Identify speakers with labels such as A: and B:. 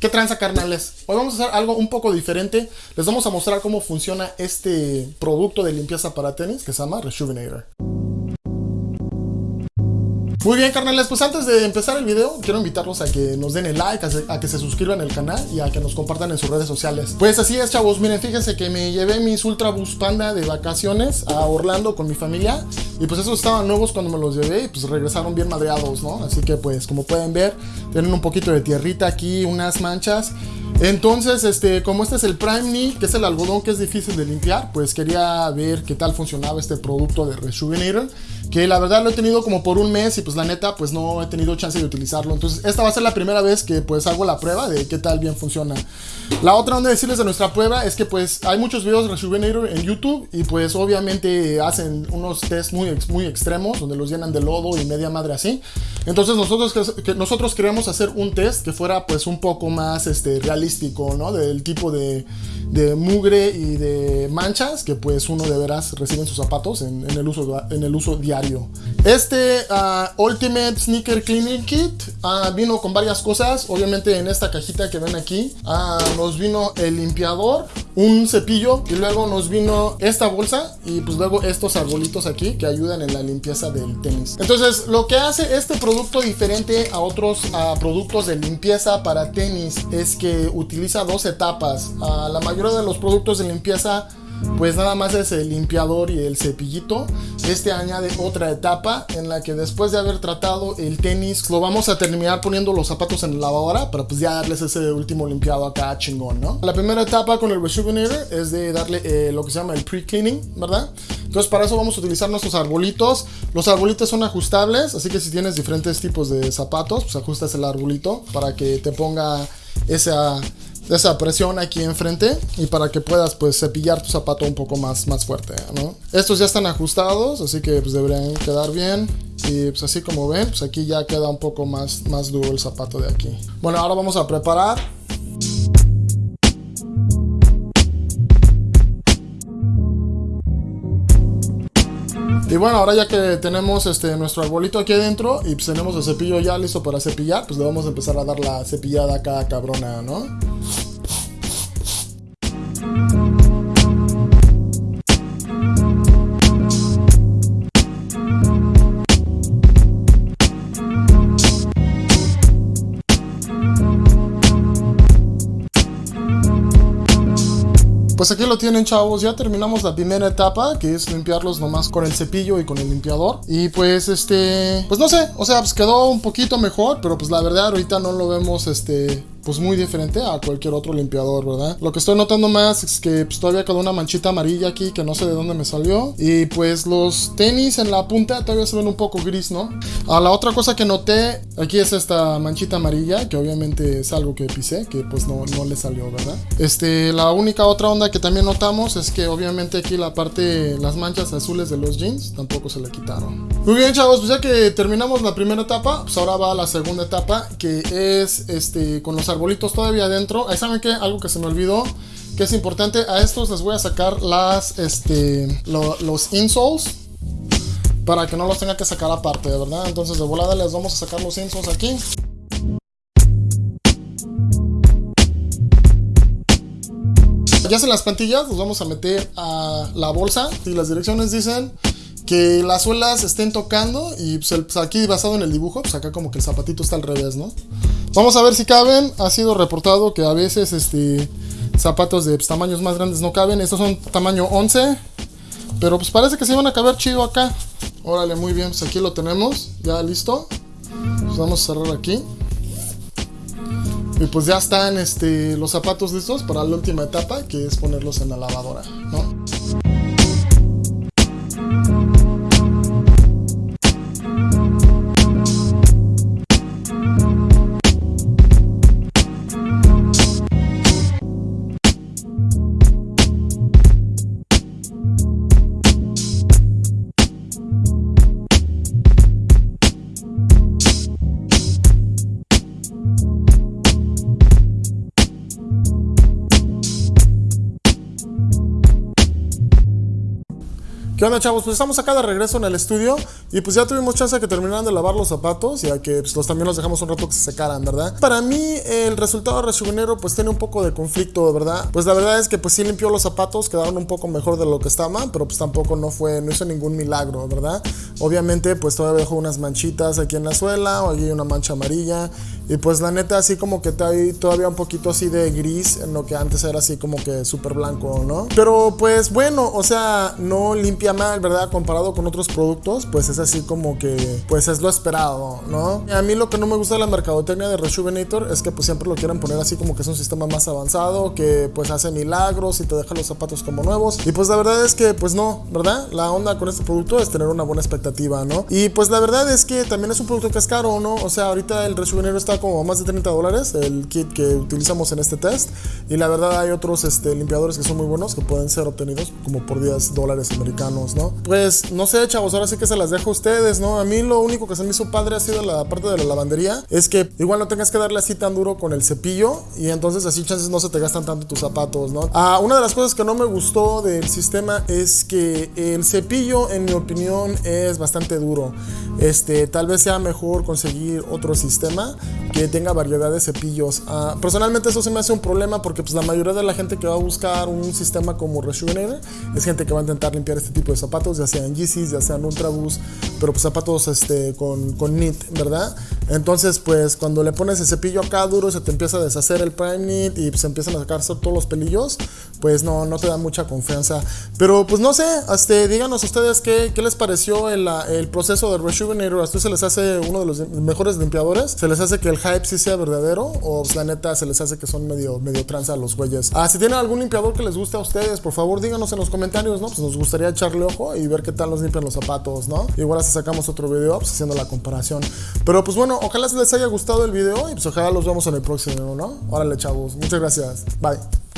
A: ¿Qué tranza carnales? Hoy vamos a hacer algo un poco diferente. Les vamos a mostrar cómo funciona este producto de limpieza para tenis que se llama Rejuvenator. Muy bien, carnales, pues antes de empezar el video, quiero invitarlos a que nos den el like, a, que se suscriban al canal y a que nos compartan en sus redes sociales. Pues así es, chavos, miren, fíjense que me llevé mis Ultra Boost Panda de vacaciones a Orlando con mi familia y pues esos estaban nuevos cuando me los llevé y pues regresaron bien madreados, ¿no? Así que pues como pueden ver, tienen un poquito de tierrita aquí, unas manchas entonces, este, como este es el Prime Knee, que es el algodón que es difícil de limpiar, pues quería ver qué tal funcionaba este producto de Rejuvenator que la verdad lo he tenido como por un mes y pues la neta pues no he tenido chance de utilizarlo. Entonces esta va a ser la primera vez que pues hago la prueba de qué tal bien funciona. La otra onda de decirles de nuestra prueba es que pues hay muchos videos de Rejuvenator en YouTube y pues obviamente hacen unos test muy, muy extremos donde los llenan de lodo y media madre así. Entonces nosotros, que, nosotros queríamos hacer un test que fuera pues un poco más este, realístico, ¿no? Del tipo de, de mugre y de manchas que pues uno de veras recibe en sus zapatos en, el, uso, en el uso diario. Este ah, Ultimate Sneaker Cleaning Kit uh, vino con varias cosas. Obviamente en esta cajita que ven aquí uh, nos vino el limpiador, un cepillo y luego nos vino esta bolsa y pues luego estos arbolitos aquí que ayudan en la limpieza del tenis. Entonces lo que hace este producto diferente a otros productos de limpieza para tenis es que utiliza dos etapas. la mayor de los productos de limpieza pues nada más es el limpiador y el cepillito. Este añade otra etapa en la que después de haber tratado el tenis, lo vamos a terminar poniendo los zapatos en la lavadora para pues ya darles ese último limpiado acá chingón, ¿no? La primera etapa con el Rejuvenator es de darle eh, lo que se llama el pre-cleaning, ¿verdad? Entonces para eso vamos a utilizar nuestros arbolitos. Los arbolitos son ajustables, así que si tienes diferentes tipos de zapatos, pues ajustas el arbolito para que te ponga esa esa presión aquí enfrente y para que puedas pues cepillar tu zapato un poco más, más fuerte, ¿no? Estos ya están ajustados, así que pues deberían quedar bien. Y pues así como ven, pues aquí ya queda un poco más, más duro el zapato de aquí. Bueno, ahora vamos a preparar Y bueno, ahora ya que tenemos este, nuestro arbolito aquí adentro y pues tenemos el cepillo ya listo para cepillar, pues le vamos a empezar a dar la cepillada acá cabrona, ¿no? Pues aquí lo tienen chavos, ya terminamos la primera etapa que es limpiarlos nomás con el cepillo y con el limpiador. Y pues este, pues no sé, o sea pues quedó un poquito mejor Pero pues la verdad ahorita no lo vemos este pues muy diferente a cualquier otro limpiador, ¿verdad? Lo que estoy notando más es que pues, todavía quedó una manchita amarilla aquí que no sé de dónde me salió. Y pues los tenis en la punta todavía se ven un poco gris, ¿no? Ah, la otra cosa que noté aquí es esta manchita amarilla, que obviamente es algo que pisé, que pues no, no le salió, ¿verdad? Este, la única otra onda que también notamos es que obviamente aquí la parte, las manchas azules de los jeans tampoco se le quitaron. Muy bien, chavos, pues ya que terminamos la primera etapa, pues ahora va la segunda etapa, que es este, con los arbolitos todavía adentro. Ahí saben que algo que se me olvidó, que es importante, a estos les voy a sacar las, este, los insoles para que no los tenga que sacar aparte, verdad. Entonces de volada les vamos a sacar los insoles aquí. Ya en las plantillas los vamos a meter a la bolsa y las direcciones dicen que las suelas estén tocando y pues, pues, aquí basado en el dibujo, pues acá como que el zapatito está al revés, ¿no? Vamos a ver si caben. Ha sido reportado que a veces este zapatos de pues, tamaños más grandes no caben. Estos son tamaño 11. Pero pues parece que se van a caber chido acá. Órale, muy bien. Pues aquí lo tenemos. Ya listo. Pues vamos a cerrar aquí. Y pues ya están este, los zapatos listos para la última etapa, que es ponerlos en la lavadora. ¿Qué onda, chavos? Pues estamos acá de regreso en el estudio y pues ya tuvimos chance de que terminaran de lavar los zapatos, ya que pues, los, también los dejamos un rato que se secaran, ¿verdad? Para mí, el resultado de Resubinero pues tiene un poco de conflicto, ¿verdad? Pues la verdad es que pues sí limpió los zapatos, quedaron un poco mejor de lo que estaban, pero pues tampoco no fue, no hizo ningún milagro, ¿verdad? Obviamente pues todavía dejó unas manchitas aquí en la suela, o aquí una mancha amarilla y pues la neta así como que hay todavía un poquito así de gris en lo que antes era así como que súper blanco, ¿no? Pero pues bueno, o sea, no limpia mal, ¿verdad? Comparado con otros productos, pues es así como que pues es lo esperado, ¿no? a mí lo que no me gusta de la mercadotecnia de Rejuvenator es que pues siempre lo quieren poner así como que es un sistema más avanzado, que pues hace milagros y te deja los zapatos como nuevos. Y pues la verdad es que pues no, ¿verdad? La onda con este producto es tener una buena expectativa, ¿no? Y pues la verdad es que también es un producto que es caro, ¿no? O sea, ahorita el Rejuvenator está como más de 30 dólares, el kit que utilizamos en este test. Y la verdad hay otros este, limpiadores que son muy buenos que pueden ser obtenidos como por 10 dólares americanos, ¿no? Pues no sé, chavos, ahora sí que se las dejo a ustedes, ¿no? A mí lo único que se me hizo padre ha sido la parte de la lavandería. Es que igual no tengas que darle así tan duro con el cepillo y entonces así chances no se te gastan tanto tus zapatos, ¿no? Ah, una de las cosas que no me gustó del sistema es que el cepillo, en mi opinión, es bastante duro. Este, tal vez sea mejor conseguir otro sistema que tenga variedad de cepillos. Uh, personalmente eso se me hace un problema porque pues la mayoría de la gente que va a buscar un sistema como Rejuvenator es gente que va a intentar limpiar este tipo de zapatos, ya sean Yeezys, ya sean Ultraboost, pero pues zapatos este, con, con knit, ¿verdad? Entonces pues cuando le pones el cepillo acá duro se te empieza a deshacer el prime knit y pues empiezan a sacarse todos los pelillos, pues no, no te da mucha confianza. Pero pues no sé, este, díganos ustedes qué, qué les pareció el, el proceso de Rejuvenator, ¿a ustedes se les hace uno de los mejores limpiadores? ¿Se les hace que el hype sí sea verdadero o pues, la neta se les hace que son medio, medio tranza los güeyes. Ah, si tienen algún limpiador que les guste a ustedes, por favor díganos en los comentarios, ¿no? Pues nos gustaría echarle ojo y ver qué tal nos limpian los zapatos, ¿no? Igual hasta sacamos otro video pues, haciendo la comparación. Pero pues bueno, ojalá les haya gustado el video y pues ojalá los vemos en el próximo, ¿no? Órale, chavos. Muchas gracias. Bye.